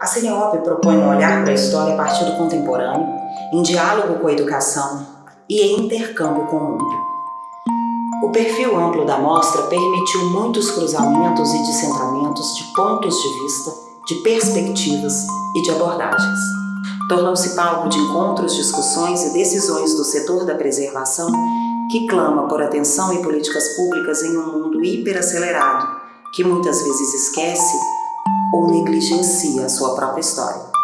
A CNOP propõe um olhar para a história a partir do contemporâneo, em diálogo com a educação e em intercâmbio com o mundo. O perfil amplo da mostra permitiu muitos cruzamentos e descentramentos de pontos de vista, de perspectivas e de abordagens. Tornou-se palco de encontros, discussões e decisões do setor da preservação que clama por atenção e políticas públicas em um mundo hiperacelerado, que muitas vezes esquece ou negligencia a sua própria história.